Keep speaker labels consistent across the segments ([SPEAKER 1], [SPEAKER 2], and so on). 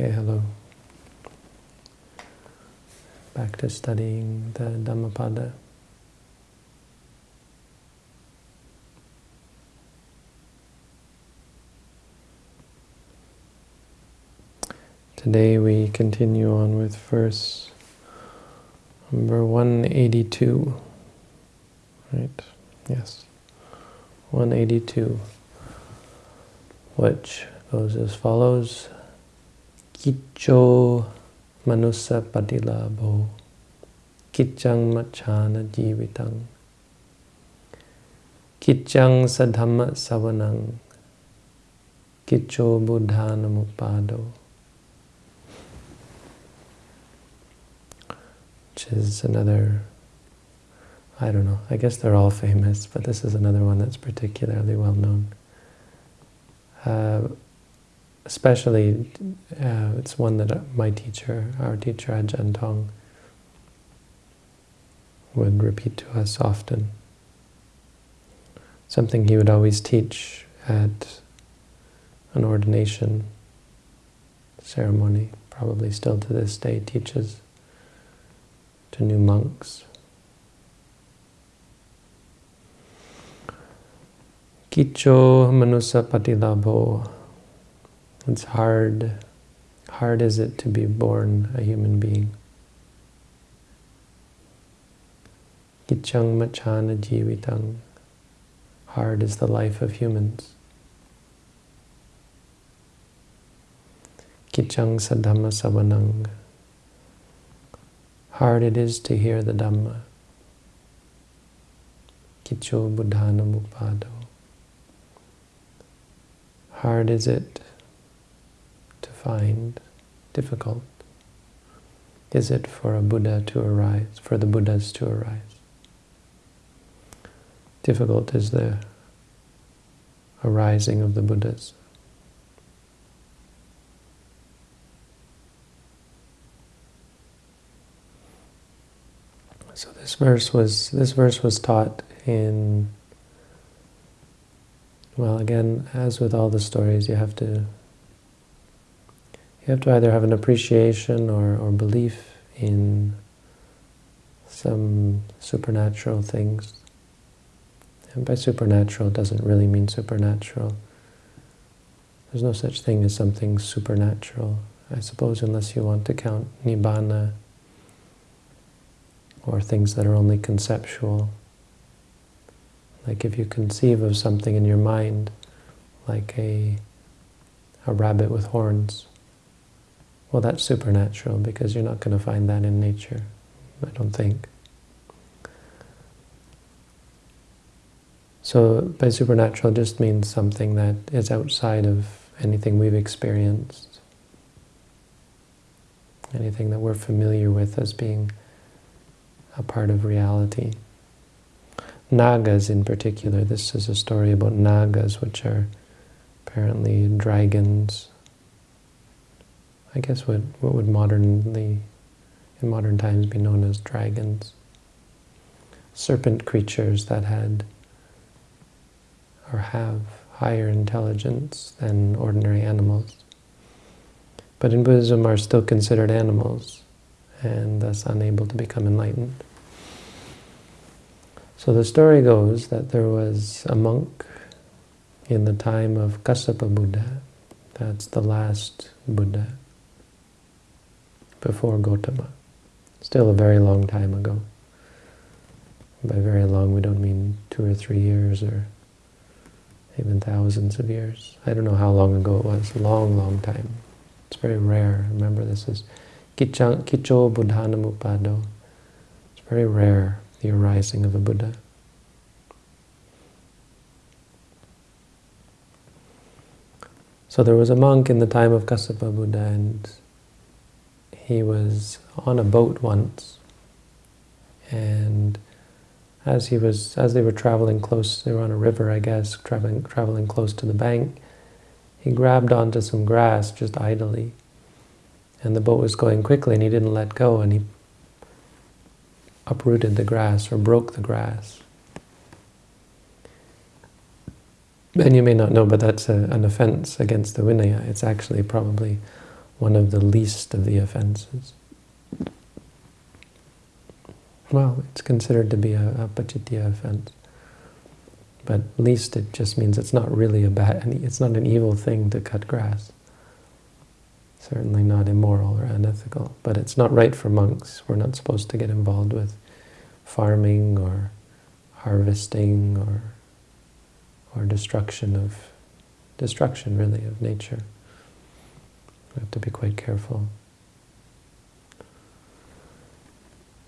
[SPEAKER 1] Okay, hello. Back to studying the Dhammapada. Today we continue on with verse number 182. Right? Yes. 182. Which goes as follows. Kicho manusa padilabo kichang machana jivitang kichang sadhamma savanang kicho buddhanamupado which is another I don't know, I guess they're all famous, but this is another one that's particularly well known. Uh, especially, uh, it's one that my teacher, our teacher Ajahn Tong, would repeat to us often. Something he would always teach at an ordination ceremony, probably still to this day teaches to new monks. Kicho manusa patilabho it's hard, hard is it to be born a human being. Gichang machana jivitang. Hard is the life of humans. Kichang sadhamma savanang. Hard it is to hear the Dhamma. Kicho buddhana mupado. Hard is it find difficult is it for a Buddha to arise, for the Buddhas to arise? Difficult is the arising of the Buddhas. So this verse was this verse was taught in well again as with all the stories you have to you have to either have an appreciation or, or belief in some supernatural things. And by supernatural, it doesn't really mean supernatural. There's no such thing as something supernatural, I suppose, unless you want to count nibbana or things that are only conceptual. Like if you conceive of something in your mind, like a, a rabbit with horns, well, that's supernatural because you're not going to find that in nature, I don't think. So by supernatural just means something that is outside of anything we've experienced, anything that we're familiar with as being a part of reality. Nagas in particular, this is a story about Nagas, which are apparently dragons I guess what, what would modernly, in modern times be known as dragons. Serpent creatures that had or have higher intelligence than ordinary animals. But in Buddhism are still considered animals and thus unable to become enlightened. So the story goes that there was a monk in the time of Kassapa Buddha, that's the last Buddha, before Gotama. Still a very long time ago. By very long, we don't mean two or three years or even thousands of years. I don't know how long ago it was, long, long time. It's very rare. Remember, this is Kicho Buddhanamupado. It's very rare, the arising of a Buddha. So there was a monk in the time of Kassapa Buddha, and he was on a boat once, and as he was, as they were traveling close, they were on a river, I guess, traveling traveling close to the bank. He grabbed onto some grass just idly, and the boat was going quickly, and he didn't let go, and he uprooted the grass or broke the grass. And you may not know, but that's a, an offense against the Vinaya. It's actually probably one of the least of the offenses. Well, it's considered to be a, a pacittiya offense. But least it just means it's not really a bad, it's not an evil thing to cut grass. Certainly not immoral or unethical. But it's not right for monks. We're not supposed to get involved with farming or harvesting or or destruction of destruction really of nature. We have to be quite careful.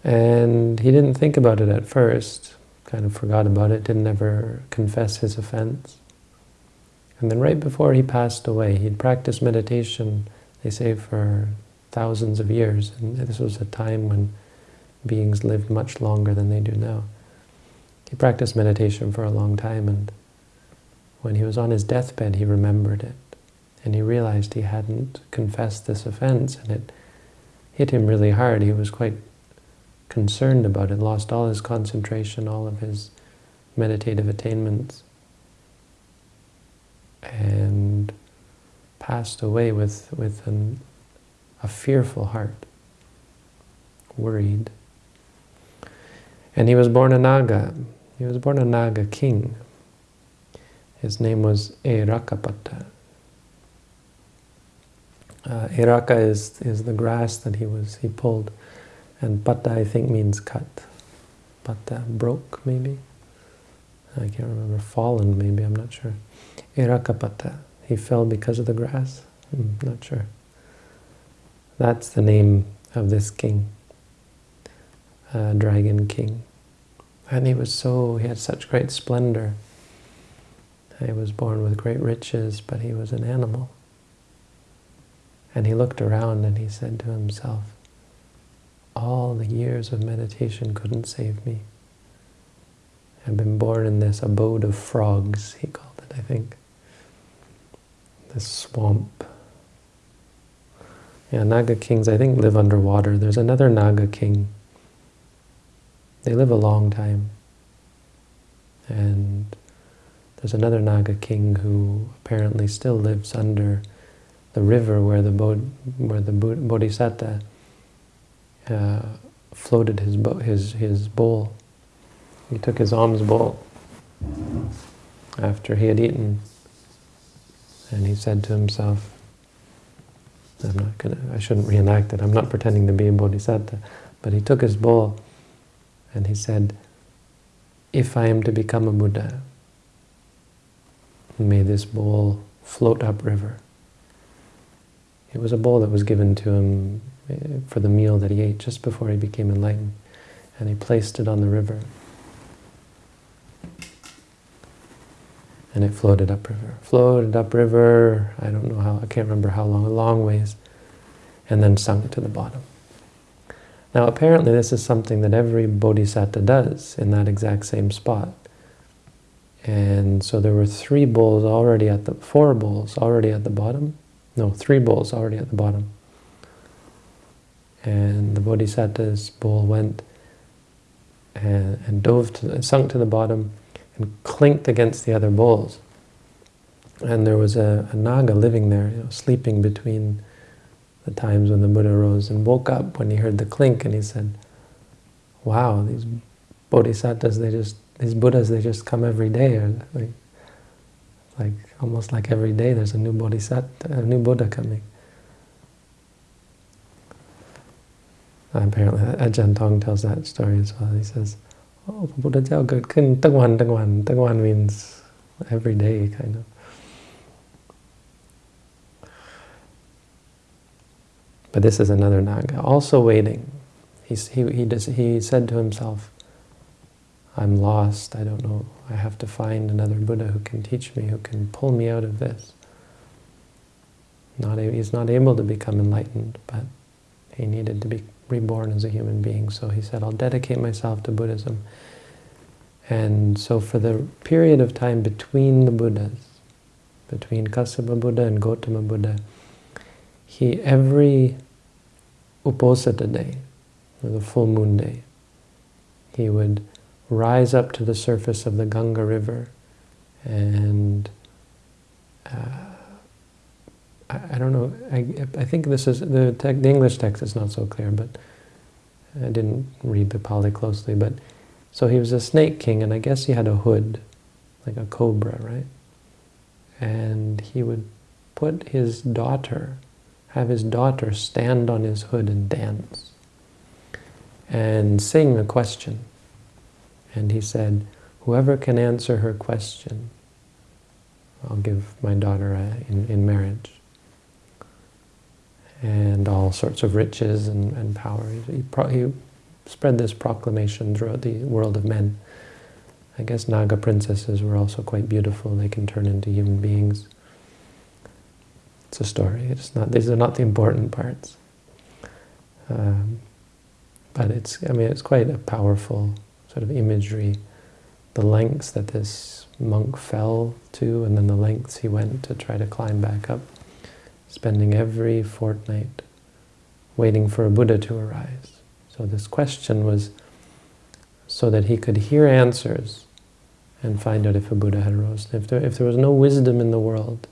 [SPEAKER 1] And he didn't think about it at first, kind of forgot about it, didn't ever confess his offense. And then right before he passed away, he'd practiced meditation, they say, for thousands of years. And this was a time when beings lived much longer than they do now. He practiced meditation for a long time, and when he was on his deathbed, he remembered it. And he realized he hadn't confessed this offense, and it hit him really hard. He was quite concerned about it, lost all his concentration, all of his meditative attainments, and passed away with, with an, a fearful heart, worried. And he was born a Naga. He was born a Naga king. His name was Erakapata. Uh, is, is the grass that he was he pulled and pata, I think, means cut. Pata, broke, maybe? I can't remember. Fallen, maybe, I'm not sure. Irakapata. He fell because of the grass? I'm hmm, not sure. That's the name of this king. Uh, Dragon King. And he was so, he had such great splendor. He was born with great riches, but he was an animal. And he looked around and he said to himself, all the years of meditation couldn't save me. I've been born in this abode of frogs, he called it, I think. This swamp. Yeah, Naga kings, I think, live underwater. There's another Naga king. They live a long time. And there's another Naga king who apparently still lives under the river where the, Bod where the Bodhisattva uh, floated his, his, his bowl. He took his alms bowl after he had eaten and he said to himself, I'm not gonna, I shouldn't reenact it, I'm not pretending to be a bodhisattva, but he took his bowl and he said, if I am to become a Buddha, may this bowl float upriver. It was a bowl that was given to him eh, for the meal that he ate just before he became enlightened. And he placed it on the river. And it floated upriver. Floated upriver, I don't know how, I can't remember how long, a long ways, and then sunk to the bottom. Now apparently this is something that every bodhisattva does in that exact same spot. And so there were three bowls already at the, four bowls already at the bottom. No, three bowls already at the bottom and the bodhisattva's bowl went and, and dove to, sunk to the bottom and clinked against the other bowls. And there was a, a naga living there, you know, sleeping between the times when the Buddha rose and woke up when he heard the clink and he said, wow, these bodhisattvas, they just, these Buddhas, they just come every day. Like, like almost like every day there's a new bodhisattva, a new Buddha coming. apparently Ajahn Tong tells that story as well. He says, oh, พระพุทธเจ้าเกิดขึ้นตั้งวันตั้งวันตั้งวัน means every day kind of But this is another Naga, also waiting. He, he, he, does, he said to himself, I'm lost, I don't know, I have to find another Buddha who can teach me, who can pull me out of this. Not, he's not able to become enlightened, but he needed to be reborn as a human being. So he said, I'll dedicate myself to Buddhism. And so for the period of time between the Buddhas, between Kassapa Buddha and Gotama Buddha, he, every Uposatha day, or the full moon day, he would rise up to the surface of the Ganga River and uh, I, I don't know, I, I think this is, the, the English text is not so clear, but I didn't read the Pali closely, but so he was a snake king, and I guess he had a hood, like a cobra, right? And he would put his daughter, have his daughter stand on his hood and dance, and sing a question. And he said, whoever can answer her question, I'll give my daughter a, in, in marriage. And all sorts of riches and, and power. He, he spread this proclamation throughout the world of men. I guess Naga princesses were also quite beautiful. They can turn into human beings. It's a story. It's not. These are not the important parts. Um, but it's. I mean, it's quite a powerful sort of imagery. The lengths that this monk fell to, and then the lengths he went to try to climb back up, spending every fortnight waiting for a Buddha to arise. So this question was so that he could hear answers and find out if a Buddha had arisen. If there, if there was no wisdom in the world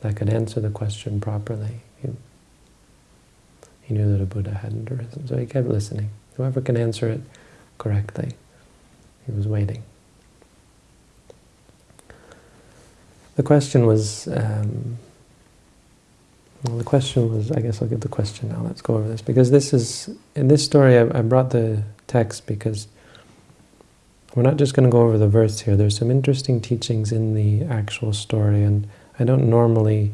[SPEAKER 1] that could answer the question properly, he, he knew that a Buddha hadn't arisen. So he kept listening. Whoever can answer it correctly, he was waiting. The question was, um, well, the question was, I guess I'll give the question now. Let's go over this. Because this is, in this story, I, I brought the text because we're not just going to go over the verse here. There's some interesting teachings in the actual story, and I don't normally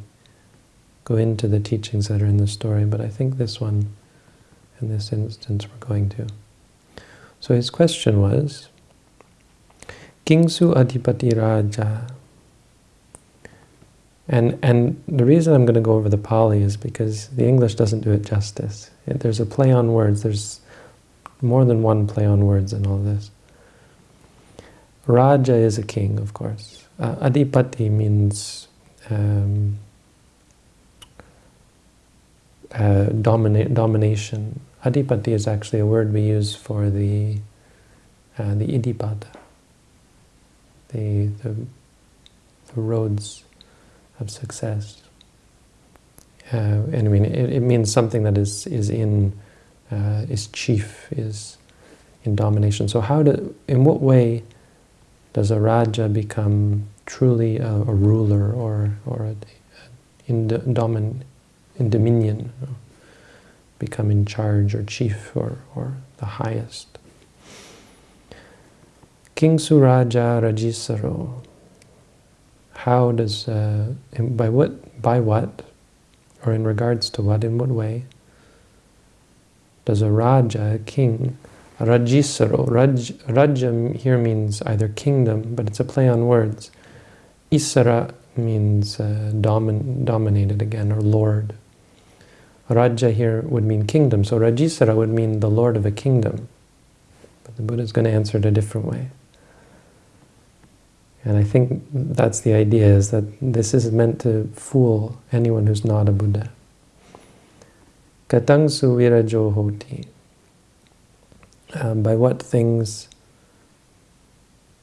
[SPEAKER 1] go into the teachings that are in the story, but I think this one, in this instance, we're going to. So his question was, Kingsu Adipati Raja and, and the reason I'm going to go over the Pali is because the English doesn't do it justice. There's a play on words. There's more than one play on words in all this. Raja is a king, of course. Uh, adipati means um, uh, domina domination. Adipati is actually a word we use for the uh, the iddhipada, the, the, the roads of success. Uh, and I mean, it, it, means something that is is in uh, is chief, is in domination. So how do, in what way does a raja become truly a, a ruler or or a, in domin, in dominion, become in charge or chief or or the highest? King Suraja Rajisaro how does, uh, by what, by what, or in regards to what, in what way, does a Raja, a king, Rajisaro, Raj, Raja here means either kingdom, but it's a play on words. Isara means uh, domin, dominated again, or lord. Raja here would mean kingdom, so Rajisara would mean the lord of a kingdom. But the Buddha is going to answer it a different way. And I think that's the idea, is that this is meant to fool anyone who's not a Buddha. Katang suvirajo hoti. Um, by what things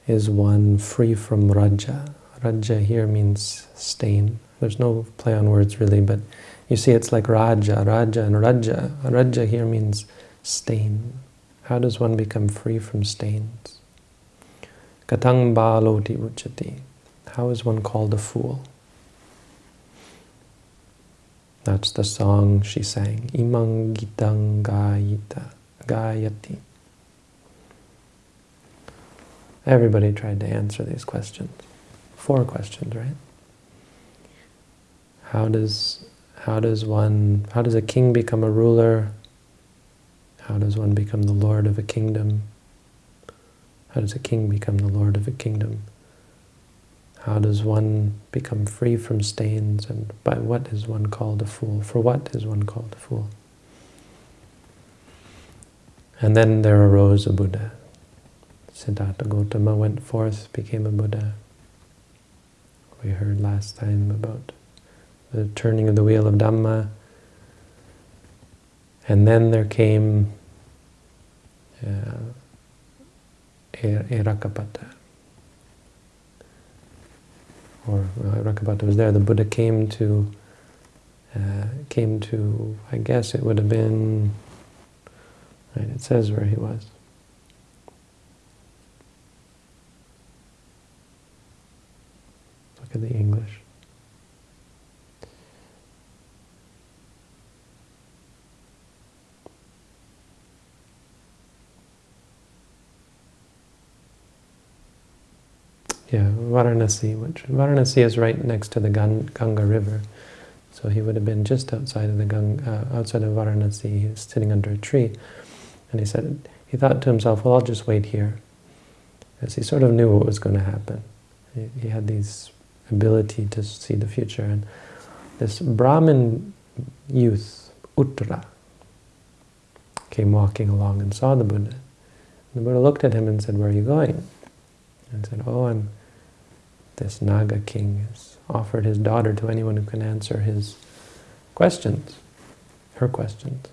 [SPEAKER 1] is one free from raja? Raja here means stain. There's no play on words really, but you see it's like raja, raja and raja. Raja here means stain. How does one become free from stains? Katang baloti uchati. How is one called a fool? That's the song she sang. Imang gayita, gayati. Everybody tried to answer these questions. Four questions, right? How does how does one how does a king become a ruler? How does one become the lord of a kingdom? How does a king become the lord of a kingdom? How does one become free from stains? And by what is one called a fool? For what is one called a fool? And then there arose a Buddha. Siddhartha Gautama went forth, became a Buddha. We heard last time about the turning of the wheel of Dhamma. And then there came uh, Irakapata. Or well, was there. The Buddha came to uh, came to, I guess it would have been, right, it says where he was. Look at the English. Yeah, Varanasi, which Varanasi is right next to the Ganga River. So he would have been just outside of the Ganga, uh, outside of Varanasi. He was sitting under a tree, and he said he thought to himself, "Well, I'll just wait here," as he sort of knew what was going to happen. He, he had this ability to see the future, and this Brahmin youth, Uttara, came walking along and saw the Buddha. The Buddha looked at him and said, "Where are you going?" And said, "Oh, I'm." This Naga king has offered his daughter to anyone who can answer his questions, her questions.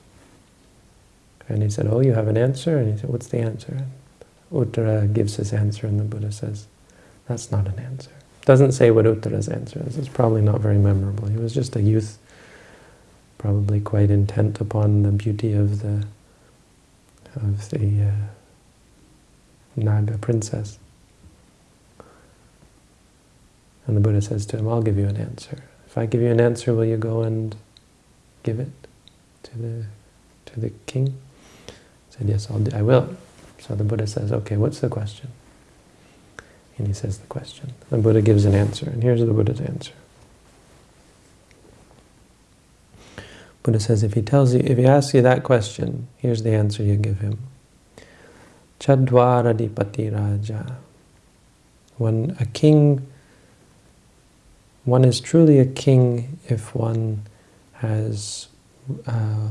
[SPEAKER 1] And he said, oh, you have an answer? And he said, what's the answer? And Uttara gives his answer, and the Buddha says, that's not an answer. Doesn't say what Uttara's answer is. It's probably not very memorable. He was just a youth, probably quite intent upon the beauty of the of the uh, Naga princess. And the Buddha says to him, I'll give you an answer. If I give you an answer, will you go and give it to the to the king? He said, yes, I'll do, I will. So the Buddha says, okay, what's the question? And he says the question. The Buddha gives an answer, and here's the Buddha's answer. Buddha says, if he tells you, if he asks you that question, here's the answer you give him. Chadwaradipati Raja. When a king one is truly a king if one has uh,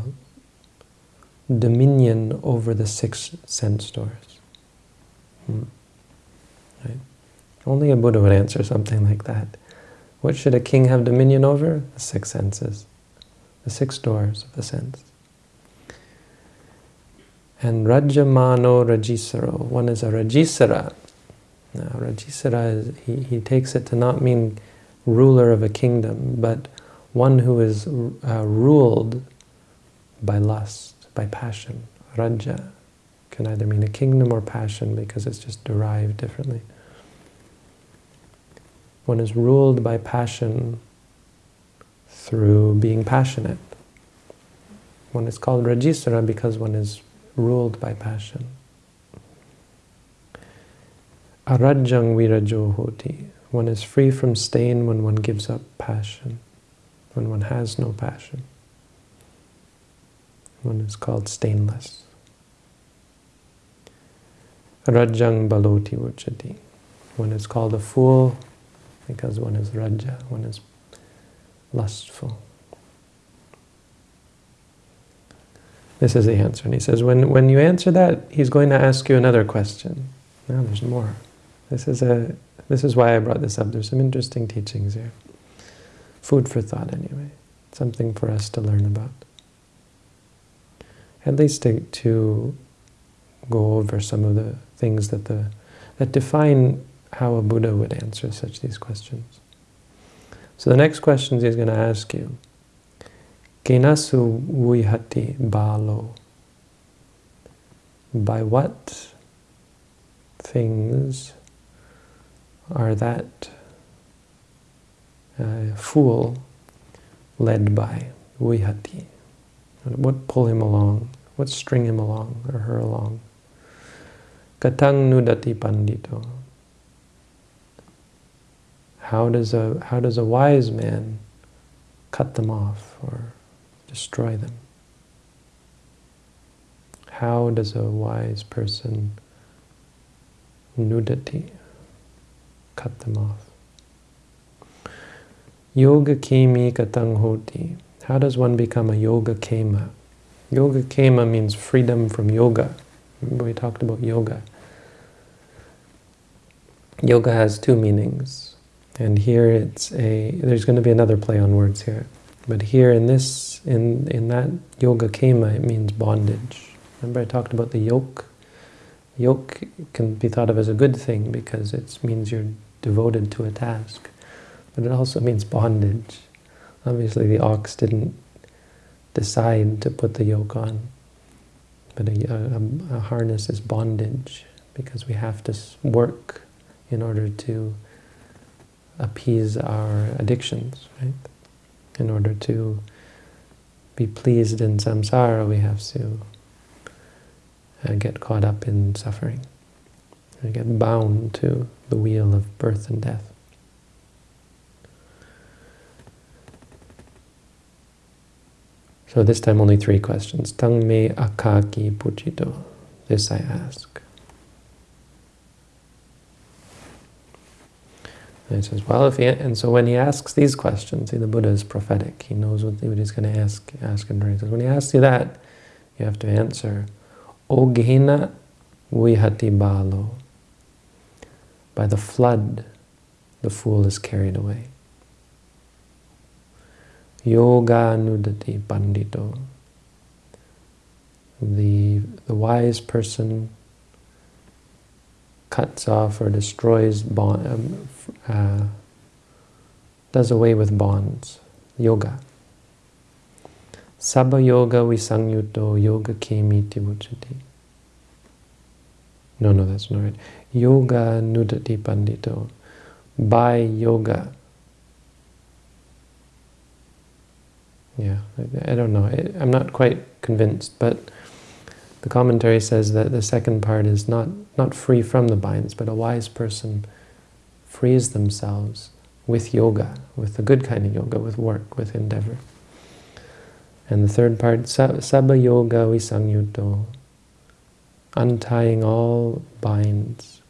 [SPEAKER 1] dominion over the six sense doors. Hmm. Right? Only a Buddha would answer something like that. What should a king have dominion over? The six senses, the six doors of the sense. And Rajamano Rajisaro, one is a Rajisara. Now, Rajisara, is, he, he takes it to not mean ruler of a kingdom, but one who is uh, ruled by lust, by passion. Raja can either mean a kingdom or passion because it's just derived differently. One is ruled by passion through being passionate. One is called Rajisara because one is ruled by passion. Arajang virajohoti. One is free from stain when one gives up passion, when one has no passion. One is called stainless. Rajang baloti uchati. One is called a fool because one is raja, one is lustful. This is the answer. And he says, when, when you answer that, he's going to ask you another question. Now there's more. This is a this is why I brought this up. There's some interesting teachings here. Food for thought, anyway. Something for us to learn about. At least to, to go over some of the things that the that define how a Buddha would answer such these questions. So the next questions he's going to ask you. Kenasu vihati balo. By what things are that uh, fool led by vihati. What pull him along? What string him along or her along? Katang nudati pandito. How does a how does a wise man cut them off or destroy them? How does a wise person nudati cut them off. Yoga kemi katang hoti. How does one become a yoga kema? Yoga kema means freedom from yoga. Remember we talked about yoga. Yoga has two meanings. And here it's a, there's going to be another play on words here. But here in this, in, in that yoga kema, it means bondage. Remember I talked about the yoke? Yoke can be thought of as a good thing because it means you're devoted to a task. But it also means bondage. Obviously the ox didn't decide to put the yoke on, but a, a, a harness is bondage because we have to work in order to appease our addictions, right? In order to be pleased in samsara, we have to uh, get caught up in suffering. We get bound to the wheel of birth and death. So this time only three questions. Tang me akaki puchito. This I ask. And he says, well, if he, and so when he asks these questions, see, the Buddha is prophetic. He knows what, what he's going to ask. Ask and he says, when he asks you that, you have to answer, Ogina vihati balo. By the flood, the fool is carried away. Yoga nudati pandito. The, the wise person cuts off or destroys bond, um, uh, does away with bonds. Yoga. Sabha yoga visangyuto yoga kemiti muchati. No, no, that's not right. Yoga nudati pandito. By yoga. Yeah, I, I don't know. I, I'm not quite convinced, but the commentary says that the second part is not, not free from the binds, but a wise person frees themselves with yoga, with the good kind of yoga, with work, with endeavor. And the third part, Sabha Yoga Visangyuto, untying all binds,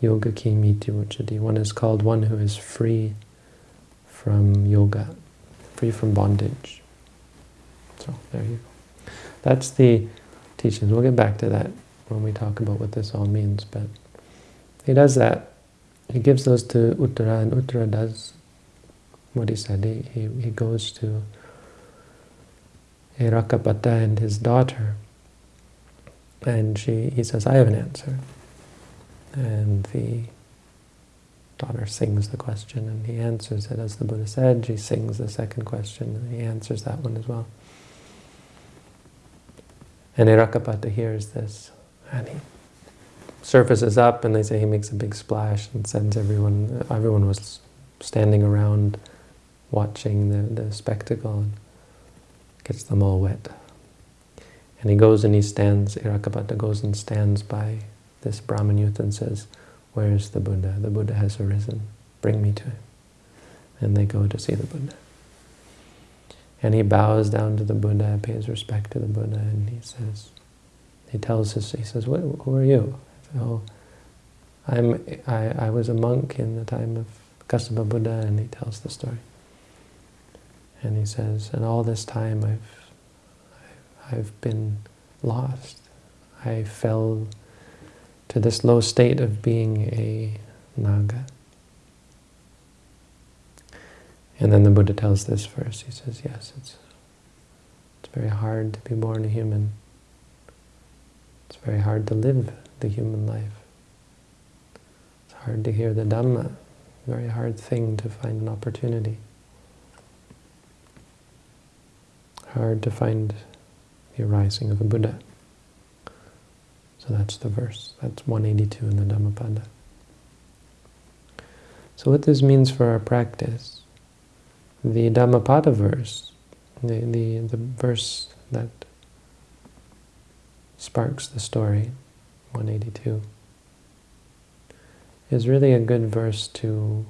[SPEAKER 1] Yoga Kimiti Uchadi. One is called one who is free from yoga, free from bondage. So there you go. That's the teachings. We'll get back to that when we talk about what this all means. But he does that. He gives those to Uttara, and Uttara does what he said. He, he, he goes to Irakapata and his daughter, and she he says, I have an answer. And the daughter sings the question, and he answers it as the Buddha said. She sings the second question, and he answers that one as well. And Irakapata hears this, and he surfaces up, and they say he makes a big splash and sends everyone, everyone was standing around watching the, the spectacle, gets them all wet. And he goes and he stands, Irakapata goes and stands by this Brahman youth and says, where is the Buddha? The Buddha has arisen. Bring me to him. And they go to see the Buddha. And he bows down to the Buddha, pays respect to the Buddha, and he says, he tells us, he says, who are you? oh, I'm, I, I was a monk in the time of Kassapa Buddha, and he tells the story. And he says, and all this time I've, I've been lost. I fell to this low state of being a Naga. And then the Buddha tells this verse. He says, yes, it's, it's very hard to be born a human. It's very hard to live the human life. It's hard to hear the Dhamma. Very hard thing to find an opportunity. Hard to find the arising of a Buddha. So that's the verse. That's 182 in the Dhammapada. So what this means for our practice the Dhammapada verse, the, the, the verse that sparks the story, 182, is really a good verse to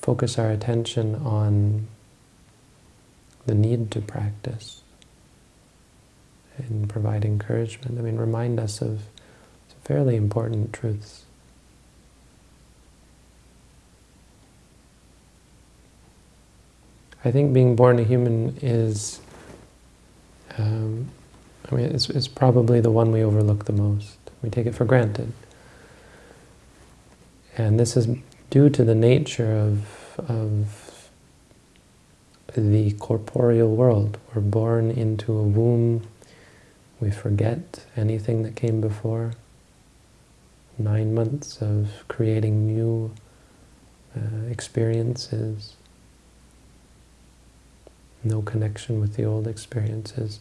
[SPEAKER 1] focus our attention on the need to practice and provide encouragement. I mean, remind us of fairly important truths. I think being born a human is, um, I mean, it's, it's probably the one we overlook the most. We take it for granted. And this is due to the nature of, of the corporeal world. We're born into a womb. We forget anything that came before. Nine months of creating new uh, experiences no connection with the old experiences.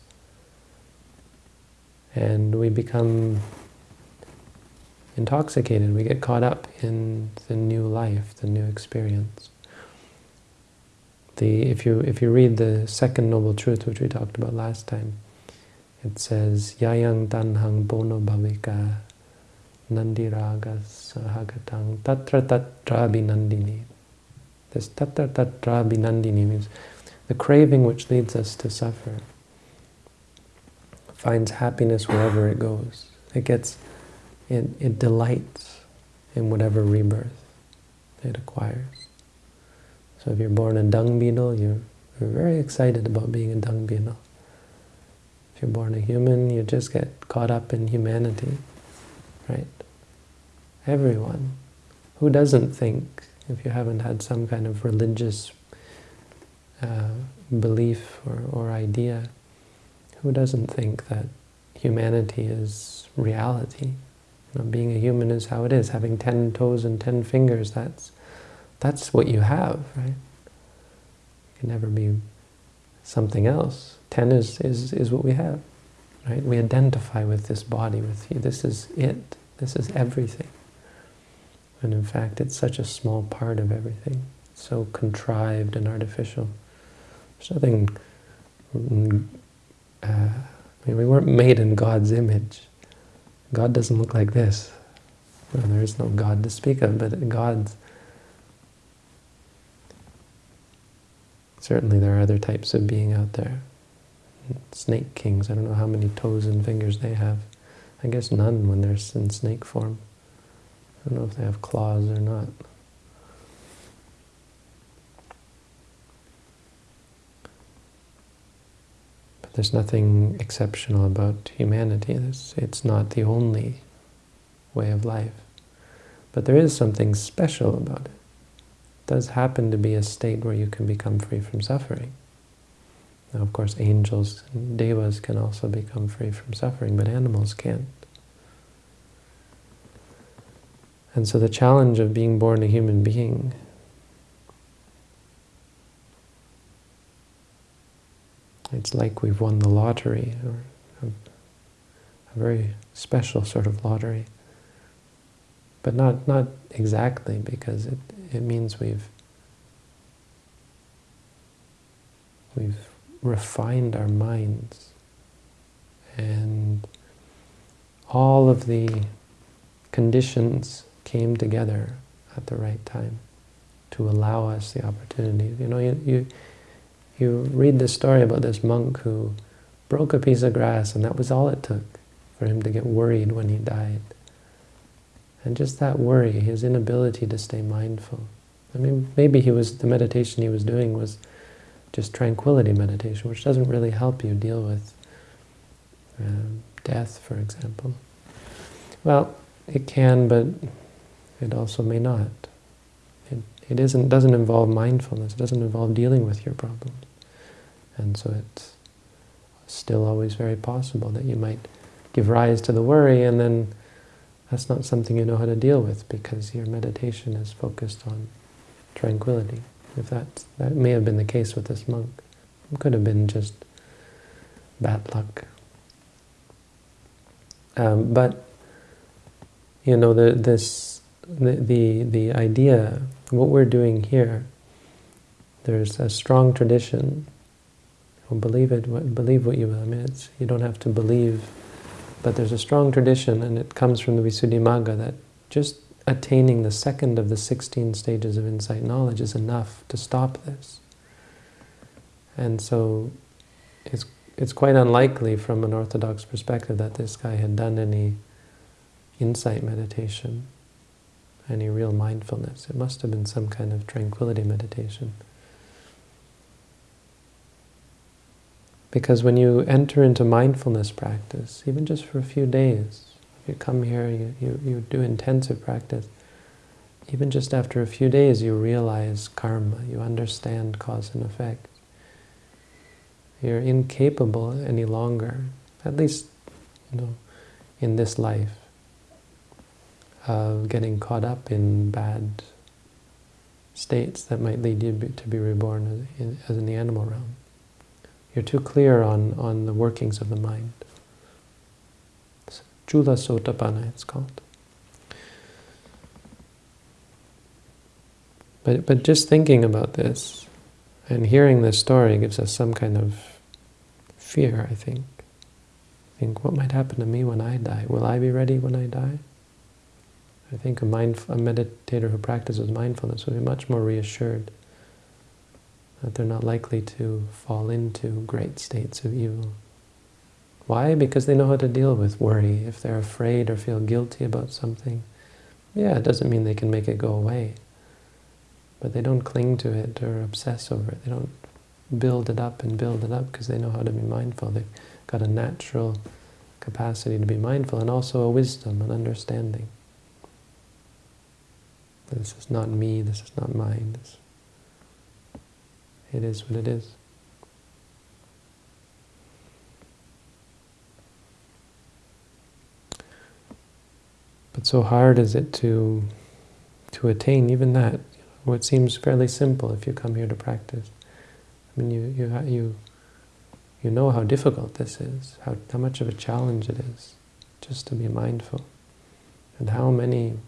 [SPEAKER 1] And we become intoxicated, we get caught up in the new life, the new experience. The, if, you, if you read the second Noble Truth, which we talked about last time, it says, Yayang tanhang bono bhavika nandiraga sahagatang tatra tatra binandini. This tatra tatra binandini means the craving which leads us to suffer finds happiness wherever it goes. It gets, it, it delights in whatever rebirth it acquires. So if you're born a dung beetle, you're, you're very excited about being a dung beetle. If you're born a human, you just get caught up in humanity, right? Everyone. Who doesn't think, if you haven't had some kind of religious uh, belief or, or idea, who doesn't think that humanity is reality? You know, being a human is how it is. Having ten toes and ten fingers, that's, that's what you have, right? You can never be something else. Ten is, is, is what we have, right? We identify with this body, with you. This is it. This is everything. And in fact, it's such a small part of everything. so contrived and artificial. There's nothing... Uh, I mean, we weren't made in God's image. God doesn't look like this. Well, there is no God to speak of, but God's... Certainly there are other types of being out there snake kings. I don't know how many toes and fingers they have. I guess none when they're in snake form. I don't know if they have claws or not. But there's nothing exceptional about humanity. It's, it's not the only way of life. But there is something special about it. Does happen to be a state where you can become free from suffering. Now, of course, angels and devas can also become free from suffering, but animals can't. And so the challenge of being born a human being it's like we've won the lottery, or a very special sort of lottery. But not, not exactly, because it, it means we've we've refined our minds and all of the conditions came together at the right time to allow us the opportunity. You know, you, you, you read this story about this monk who broke a piece of grass and that was all it took for him to get worried when he died. And just that worry, his inability to stay mindful. I mean, maybe he was the meditation he was doing was just tranquility meditation, which doesn't really help you deal with um, death, for example. Well, it can, but it also may not. It, it isn't, doesn't involve mindfulness, it doesn't involve dealing with your problems. And so it's still always very possible that you might give rise to the worry and then that's not something you know how to deal with because your meditation is focused on tranquility. If that that may have been the case with this monk. It could have been just bad luck. Um, but you know the this the, the the idea what we're doing here. There's a strong tradition. Well, believe it. Believe what you will. I mean, it's, you don't have to believe, but there's a strong tradition, and it comes from the Visuddhimagga that just attaining the second of the 16 stages of insight knowledge is enough to stop this. And so it's, it's quite unlikely from an orthodox perspective that this guy had done any insight meditation, any real mindfulness. It must have been some kind of tranquility meditation. Because when you enter into mindfulness practice, even just for a few days, if you come here, you, you, you do intensive practice, even just after a few days you realize karma, you understand cause and effect. You're incapable any longer, at least you know, in this life, of getting caught up in bad states that might lead you to be reborn as in the animal realm. You're too clear on, on the workings of the mind. Chula Sotapanna, it's called. But, but just thinking about this and hearing this story gives us some kind of fear, I think. Think, what might happen to me when I die? Will I be ready when I die? I think a, mind, a meditator who practices mindfulness will be much more reassured that they're not likely to fall into great states of evil. Why? Because they know how to deal with worry. If they're afraid or feel guilty about something, yeah, it doesn't mean they can make it go away. But they don't cling to it or obsess over it. They don't build it up and build it up because they know how to be mindful. They've got a natural capacity to be mindful and also a wisdom, an understanding. This is not me, this is not mine. This, it is what it is. But so hard is it to to attain even that, what seems fairly simple if you come here to practice. I mean, you you you you know how difficult this is, how how much of a challenge it is, just to be mindful, and how many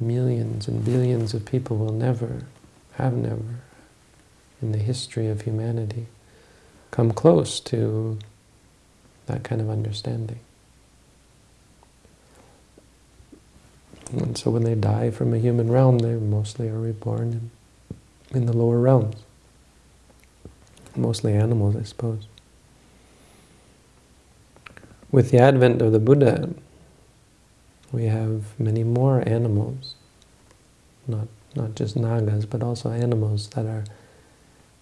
[SPEAKER 1] millions and billions of people will never, have never, in the history of humanity, come close to that kind of understanding. And so when they die from a human realm, they mostly are reborn in, in the lower realms. Mostly animals, I suppose. With the advent of the Buddha, we have many more animals, not, not just nagas, but also animals that are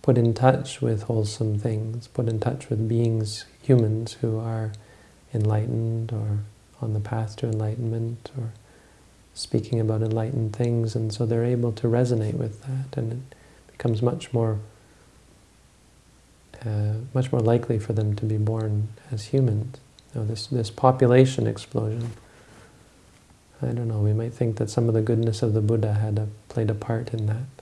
[SPEAKER 1] put in touch with wholesome things, put in touch with beings, humans who are enlightened or on the path to enlightenment or speaking about enlightened things, and so they're able to resonate with that, and it becomes much more uh, much more likely for them to be born as humans. You know, this this population explosion. I don't know. We might think that some of the goodness of the Buddha had a, played a part in that,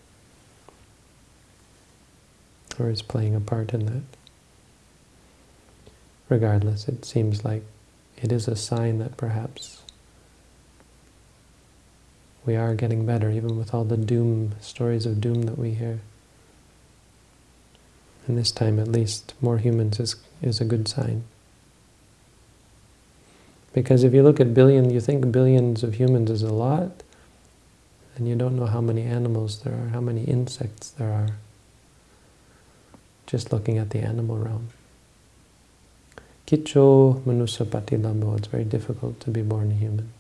[SPEAKER 1] or is playing a part in that. Regardless, it seems like it is a sign that perhaps we are getting better, even with all the doom, stories of doom that we hear. And this time, at least, more humans is, is a good sign. Because if you look at billions, you think billions of humans is a lot, and you don't know how many animals there are, how many insects there are, just looking at the animal realm. Kicho manusapati lambo, it's very difficult to be born a human.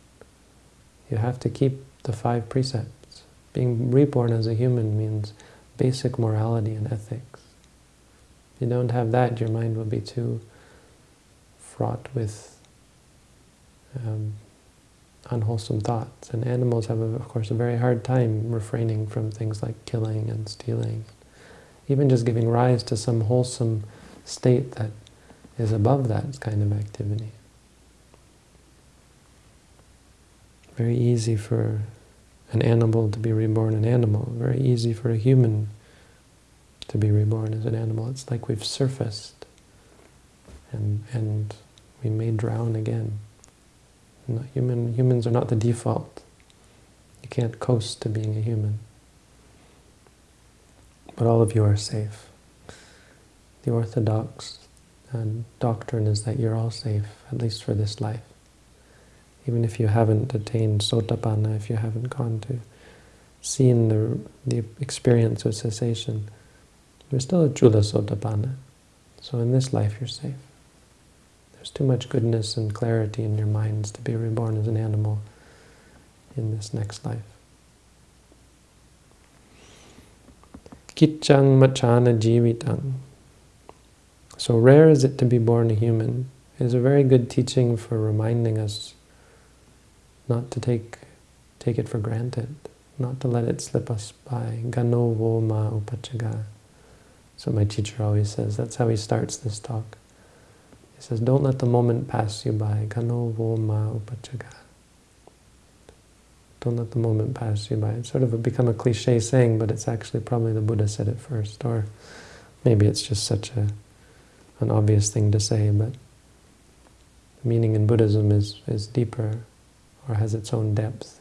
[SPEAKER 1] You have to keep the five precepts. Being reborn as a human means basic morality and ethics. If you don't have that, your mind will be too fraught with um, unwholesome thoughts. And animals have, of course, a very hard time refraining from things like killing and stealing. Even just giving rise to some wholesome state that is above that kind of activity. Very easy for an animal to be reborn an animal. Very easy for a human to be reborn as an animal. It's like we've surfaced and and we may drown again. Not human humans are not the default. You can't coast to being a human. But all of you are safe. The orthodox doctrine is that you're all safe, at least for this life even if you haven't attained sotapanna, if you haven't gone to seen the, the experience of cessation, you're still a chula sotapanna. So in this life you're safe. There's too much goodness and clarity in your minds to be reborn as an animal in this next life. Kitchang machana jivitang. So rare is it to be born a human It is a very good teaching for reminding us not to take take it for granted, not to let it slip us by. Gano ma upachaga. So my teacher always says, that's how he starts this talk. He says, don't let the moment pass you by. Gano ma upachaga. Don't let the moment pass you by. It's sort of become a cliche saying, but it's actually probably the Buddha said it first, or Maybe it's just such a an obvious thing to say, but the meaning in Buddhism is, is deeper or has its own depth.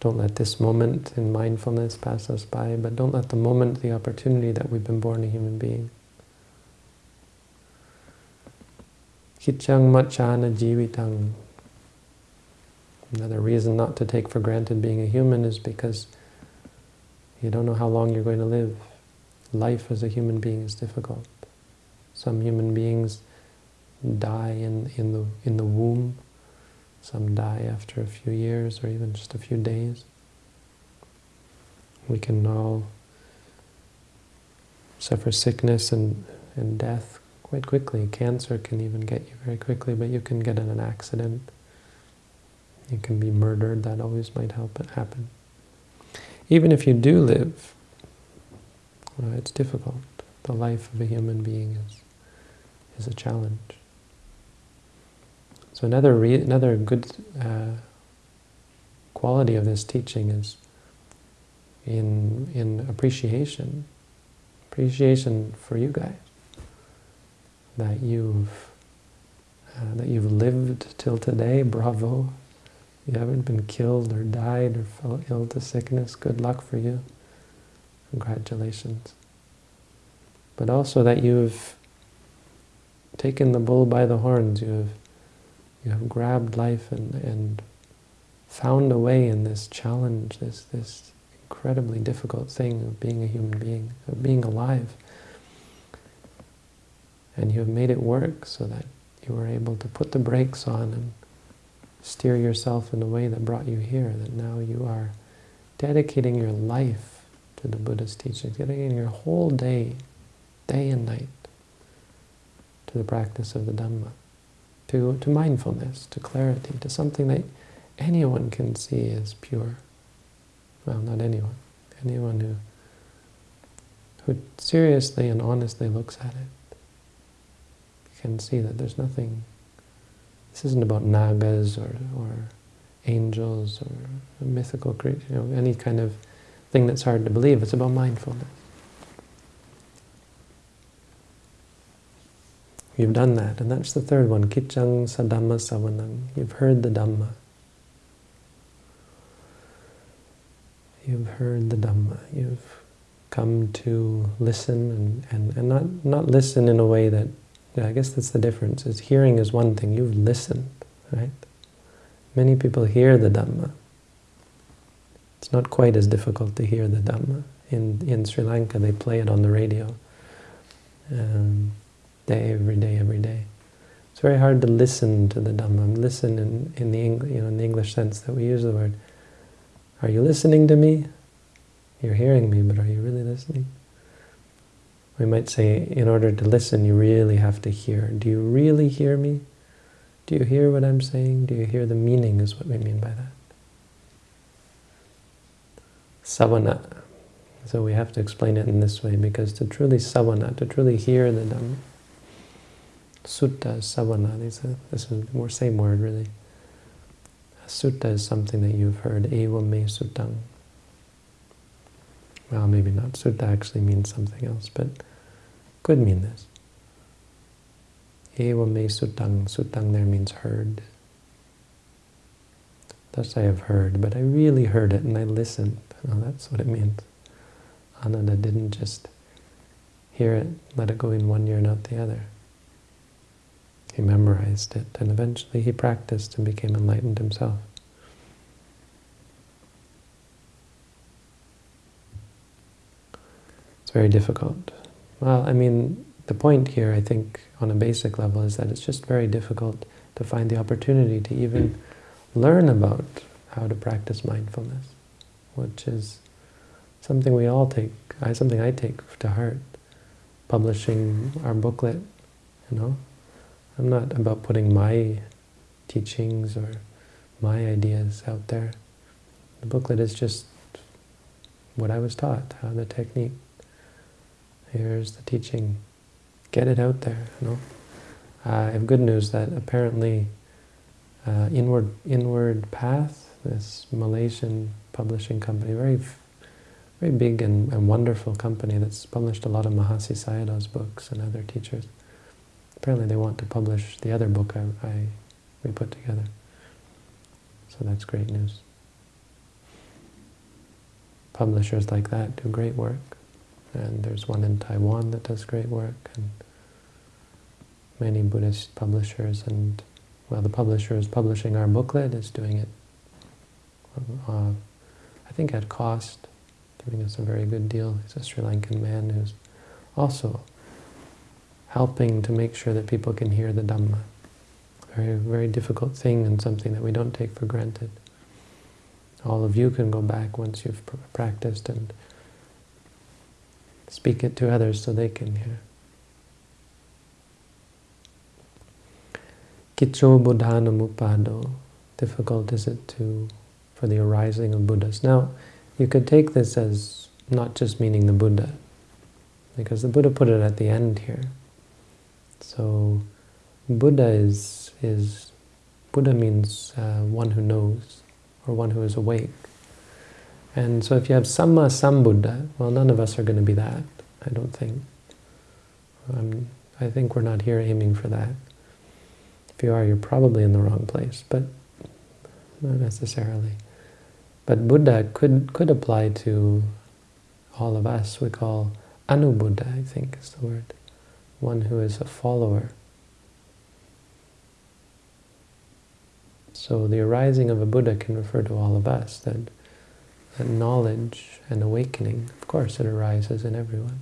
[SPEAKER 1] Don't let this moment in mindfulness pass us by, but don't let the moment, the opportunity that we've been born a human being. Kichang machana jivitang. Another reason not to take for granted being a human is because you don't know how long you're going to live. Life as a human being is difficult. Some human beings die in, in, the, in the womb. Some die after a few years or even just a few days. We can all suffer sickness and, and death quite quickly. Cancer can even get you very quickly, but you can get in an accident. You can be murdered. That always might happen. Even if you do live, well, it's difficult. The life of a human being is, is a challenge. So another another good uh, quality of this teaching is in in appreciation, appreciation for you guys that you've uh, that you've lived till today. Bravo! You haven't been killed or died or fell ill to sickness. Good luck for you. Congratulations. But also that you've taken the bull by the horns. You have you have grabbed life and, and found a way in this challenge, this, this incredibly difficult thing of being a human being, of being alive. And you have made it work so that you were able to put the brakes on and steer yourself in the way that brought you here, that now you are dedicating your life to the Buddha's teachings, dedicating your whole day, day and night, to the practice of the Dhamma to, to mindfulness, to clarity, to something that anyone can see as pure. Well, not anyone. Anyone who, who seriously and honestly looks at it can see that there's nothing, this isn't about nagas or, or angels or mythical creatures, you know, any kind of thing that's hard to believe. It's about mindfulness. You've done that. And that's the third one, Kichang Sadhamma Savanang. You've heard the Dhamma. You've heard the Dhamma. You've come to listen and, and, and not, not listen in a way that, yeah, I guess that's the difference, is hearing is one thing. You've listened, right? Many people hear the Dhamma. It's not quite as difficult to hear the Dhamma. In, in Sri Lanka, they play it on the radio. Um, day, every day, every day. It's very hard to listen to the Dhamma. Listen in, in the you know, in the English sense that we use the word. Are you listening to me? You're hearing me, but are you really listening? We might say, in order to listen, you really have to hear. Do you really hear me? Do you hear what I'm saying? Do you hear the meaning is what we mean by that. Savana. So we have to explain it in this way, because to truly savana, to truly hear the Dhamma, Sutta savana. This is the same word, really. Sutta is something that you've heard. Eva me suttang. Well, maybe not. Sutta actually means something else, but could mean this. Eva me sutang. Sutang there means heard. Thus I have heard, but I really heard it and I listened. That's what it means. Ananda didn't just hear it, let it go in one ear and out the other. He memorized it, and eventually he practiced and became enlightened himself. It's very difficult. Well, I mean, the point here, I think, on a basic level, is that it's just very difficult to find the opportunity to even learn about how to practice mindfulness, which is something we all take, something I take to heart. Publishing our booklet, you know, I'm not about putting my teachings or my ideas out there. The booklet is just what I was taught, how the technique. Here's the teaching. Get it out there, you know. Uh, I have good news that apparently uh, Inward Inward Path, this Malaysian publishing company, very very big and, and wonderful company that's published a lot of Mahasi Sayadaw's books and other teachers. Apparently they want to publish the other book I, I we put together. So that's great news. Publishers like that do great work. And there's one in Taiwan that does great work, and many Buddhist publishers, and well, the publisher is publishing our booklet is doing it, uh, I think at cost, giving us a very good deal. He's a Sri Lankan man who's also helping to make sure that people can hear the Dhamma. Very, very difficult thing and something that we don't take for granted. All of you can go back once you've pr practiced and speak it to others so they can hear. Kicho Buddhanamupado. Difficult is it to for the arising of Buddhas. Now, you could take this as not just meaning the Buddha, because the Buddha put it at the end here. So, Buddha is, is Buddha means uh, one who knows, or one who is awake. And so if you have Samma Sambuddha, well, none of us are going to be that, I don't think. Um, I think we're not here aiming for that. If you are, you're probably in the wrong place, but not necessarily. But Buddha could, could apply to all of us. We call Anubuddha, I think is the word. One who is a follower. So the arising of a Buddha can refer to all of us, that, that knowledge and awakening, of course it arises in everyone.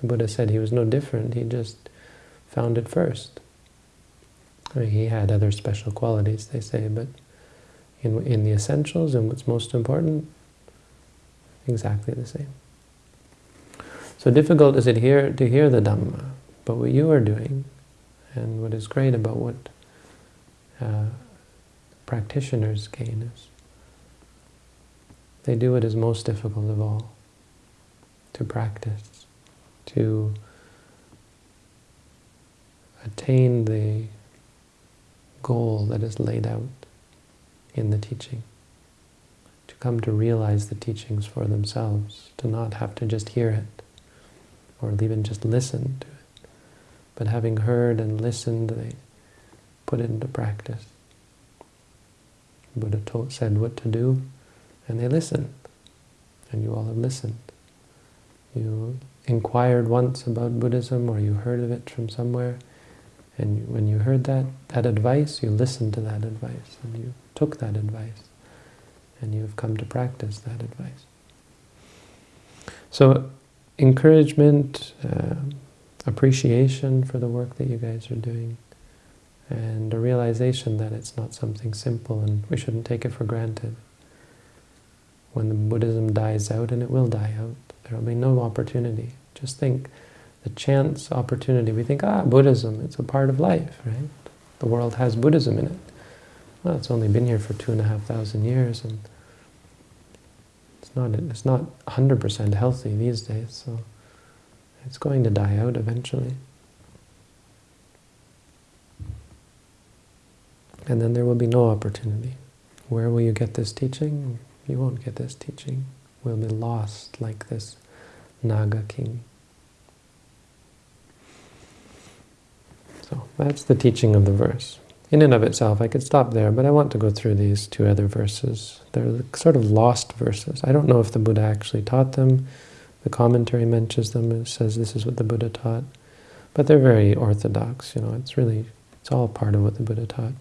[SPEAKER 1] The Buddha said he was no different, he just found it first. I mean, he had other special qualities, they say, but in, in the essentials and what's most important, exactly the same. So difficult is it here to hear the Dhamma, but what you are doing, and what is great about what uh, practitioners gain is they do what is most difficult of all, to practice, to attain the goal that is laid out in the teaching, to come to realize the teachings for themselves, to not have to just hear it, or even just listen to it, but having heard and listened, they put it into practice. Buddha said what to do, and they listened, and you all have listened. You inquired once about Buddhism, or you heard of it from somewhere, and when you heard that, that advice, you listened to that advice, and you took that advice, and you've come to practice that advice. So encouragement, uh, appreciation for the work that you guys are doing, and a realization that it's not something simple and we shouldn't take it for granted. When the Buddhism dies out, and it will die out, there will be no opportunity. Just think, the chance opportunity, we think, ah, Buddhism, it's a part of life, right? The world has Buddhism in it well, it's only been here for two and a half thousand years, and it's not it's not 100% healthy these days, so it's going to die out eventually. And then there will be no opportunity. Where will you get this teaching? You won't get this teaching. We'll be lost like this Naga king. So that's the teaching of the verse in and of itself, I could stop there, but I want to go through these two other verses. They're sort of lost verses. I don't know if the Buddha actually taught them. The commentary mentions them, it says this is what the Buddha taught. But they're very orthodox, you know, it's really, it's all part of what the Buddha taught.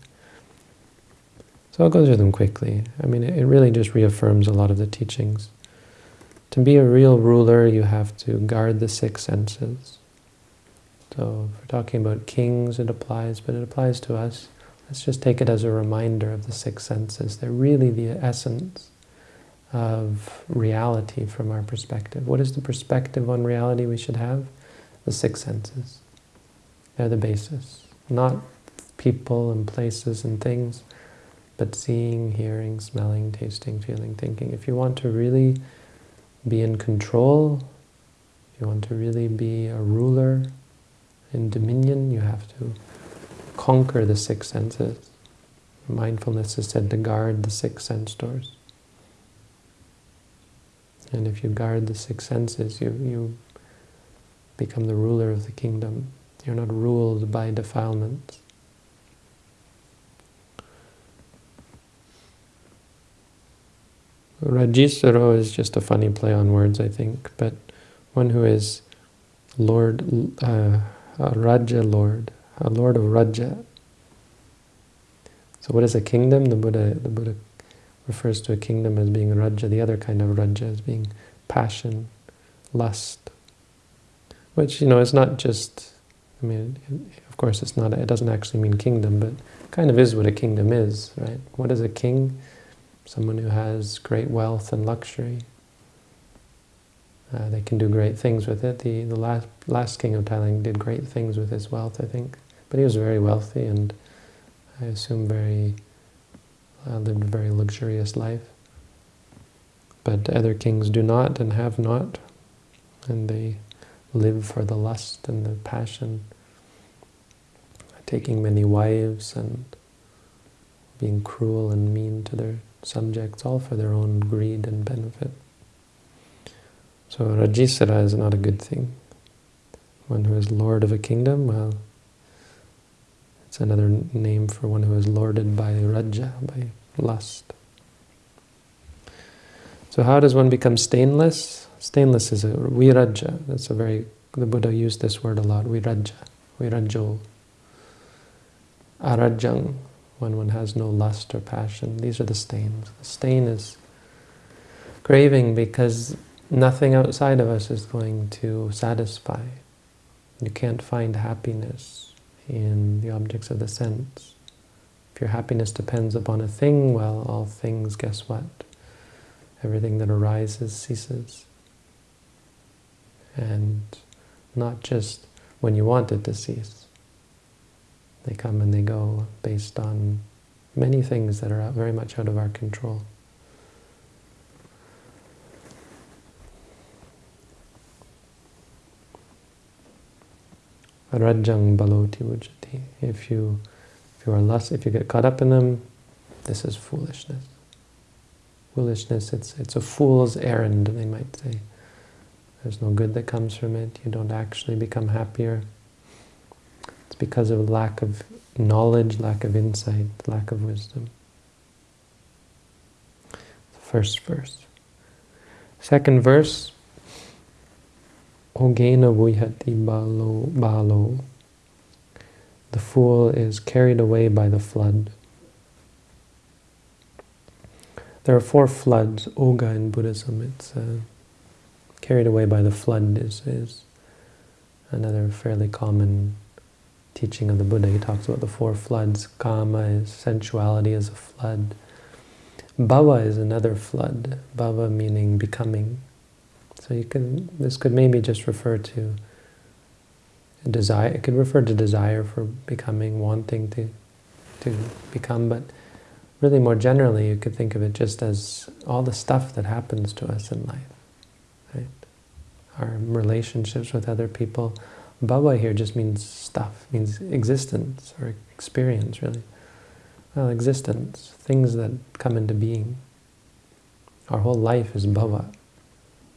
[SPEAKER 1] So I'll go through them quickly. I mean, it really just reaffirms a lot of the teachings. To be a real ruler, you have to guard the six senses. So if we're talking about kings, it applies, but it applies to us. Let's just take it as a reminder of the six senses. They're really the essence of reality from our perspective. What is the perspective on reality we should have? The six senses. They're the basis. Not people and places and things, but seeing, hearing, smelling, tasting, feeling, thinking. If you want to really be in control, if you want to really be a ruler in dominion, you have to conquer the six senses. Mindfulness is said to guard the six sense doors. And if you guard the six senses, you, you become the ruler of the kingdom. You're not ruled by defilements. Rajisaro is just a funny play on words, I think, but one who is Lord, uh, a Raja Lord, a Lord of Raja. So what is a kingdom? The Buddha, the Buddha refers to a kingdom as being Raja, the other kind of Raja as being passion, lust, which, you know, is not just, I mean, of course it's not, it doesn't actually mean kingdom, but kind of is what a kingdom is, right? What is a king? Someone who has great wealth and luxury. Uh, they can do great things with it. The, the last, last king of Thailand did great things with his wealth, I think. But he was very wealthy and I assume very uh, lived a very luxurious life. But other kings do not and have not, and they live for the lust and the passion, taking many wives and being cruel and mean to their subjects, all for their own greed and benefit. So Rajisara is not a good thing. One who is lord of a kingdom, well, it's another name for one who is lorded by Raja, by lust. So how does one become stainless? Stainless is a viraja. That's a very, the Buddha used this word a lot, viraja, virajo. Arajang, when one has no lust or passion. These are the stains. The stain is craving because nothing outside of us is going to satisfy. You can't find happiness in the objects of the sense. If your happiness depends upon a thing, well, all things, guess what? Everything that arises ceases. And not just when you want it to cease. They come and they go based on many things that are out, very much out of our control. Rajang baloti ujati. If you if you are lust, if you get caught up in them, this is foolishness. Foolishness, it's it's a fool's errand, they might say. There's no good that comes from it. You don't actually become happier. It's because of lack of knowledge, lack of insight, lack of wisdom. The first verse. Second verse, Ogena vihati balo, balo. The fool is carried away by the flood. There are four floods, Oga in Buddhism. It's uh, carried away by the flood is, is another fairly common teaching of the Buddha, he talks about the four floods. Kama is sensuality is a flood. Bhava is another flood. Bhava meaning becoming. So you can this could maybe just refer to desire. It could refer to desire for becoming, wanting to to become, but really more generally, you could think of it just as all the stuff that happens to us in life. Right? Our relationships with other people, Bhava here just means stuff, means existence or experience, really. Well, existence, things that come into being. Our whole life is bhava.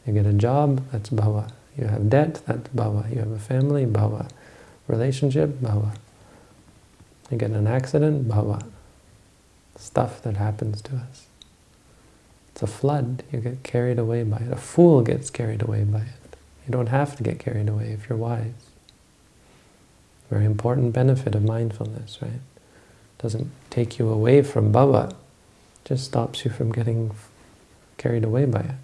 [SPEAKER 1] You get a job, that's bhava. You have debt, that's bhava. You have a family, bhava. Relationship, bhava. You get an accident, bhava. Stuff that happens to us. It's a flood. You get carried away by it. A fool gets carried away by it. You don't have to get carried away if you're wise. Very important benefit of mindfulness, right? Doesn't take you away from bhava, just stops you from getting carried away by it.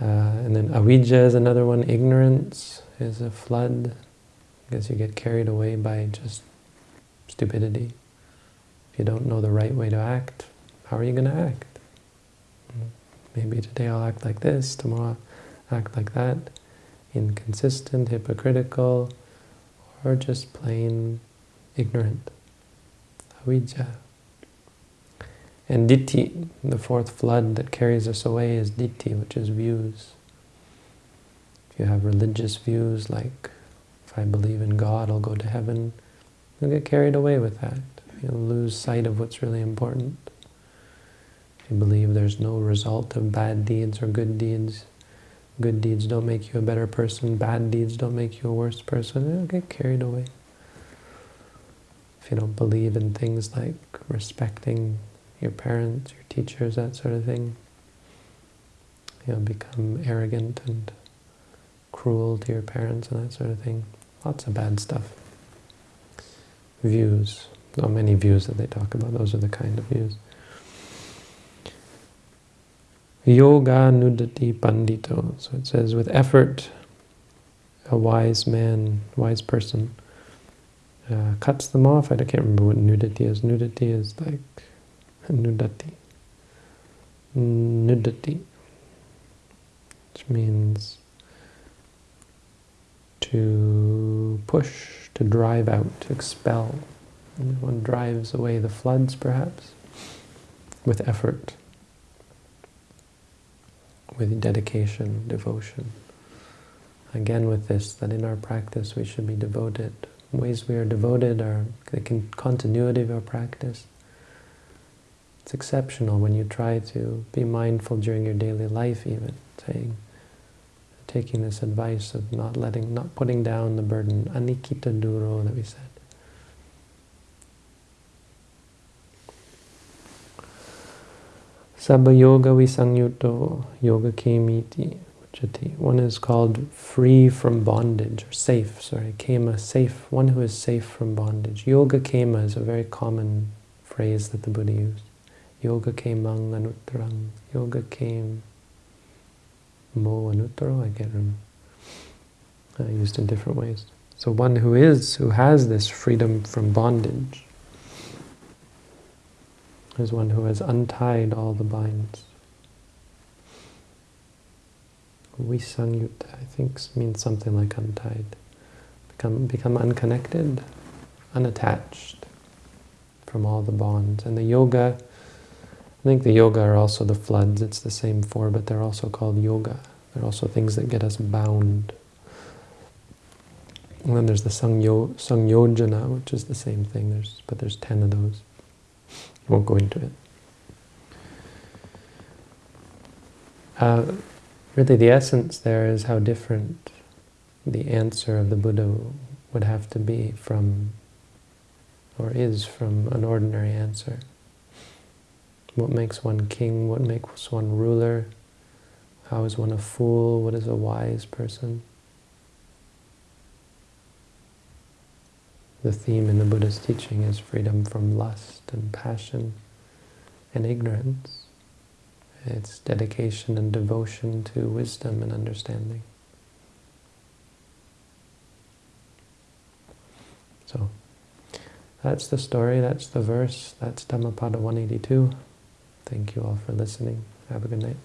[SPEAKER 1] Uh, and then avijja is another one. Ignorance is a flood, because you get carried away by just stupidity. If you don't know the right way to act, how are you going to act? Maybe today I'll act like this, tomorrow I'll act like that inconsistent, hypocritical, or just plain ignorant. Avijja. And ditthi, the fourth flood that carries us away is ditthi, which is views. If you have religious views like, if I believe in God, I'll go to heaven, you'll get carried away with that. You'll lose sight of what's really important. If you believe there's no result of bad deeds or good deeds, good deeds don't make you a better person, bad deeds don't make you a worse person, you'll get carried away. If you don't believe in things like respecting your parents, your teachers, that sort of thing, you'll become arrogant and cruel to your parents and that sort of thing. Lots of bad stuff. Views. Not many views that they talk about. Those are the kind of views. Yoga nudati pandito. So it says, with effort, a wise man, wise person, uh, cuts them off. I can't remember what nudity is. Nudity is like nudati. Nudati. Which means to push, to drive out, to expel. One drives away the floods, perhaps, with effort, with dedication, devotion. Again with this, that in our practice we should be devoted. Ways we are devoted are the continuity of our practice. It's exceptional when you try to be mindful during your daily life even, saying, taking this advice of not letting, not putting down the burden, anikita duro that we said. Sabba yoga visanyuto yoga kemiti uchati. One is called free from bondage, or safe, sorry, kema, safe, one who is safe from bondage. Yoga kema is a very common phrase that the Buddha used. Yoga kemang anuttarang, yoga kem mo anuttaro, I can't remember. Uh, used in different ways. So one who is, who has this freedom from bondage, is one who has untied all the binds. Visanyutta, I think, means something like untied. Become, become unconnected, unattached from all the bonds. And the yoga I think the yoga are also the floods. It's the same four, but they're also called yoga. They're also things that get us bound. And then there's the sangyo, sangyojana, which is the same thing. There's but there's ten of those. Won't go into it. Uh, really, the essence there is how different the answer of the Buddha would have to be from, or is from, an ordinary answer. What makes one king? What makes one ruler? How is one a fool? What is a wise person? The theme in the Buddha's teaching is freedom from lust and passion and ignorance. It's dedication and devotion to wisdom and understanding. So, that's the story, that's the verse, that's Dhammapada 182. Thank you all for listening. Have a good night.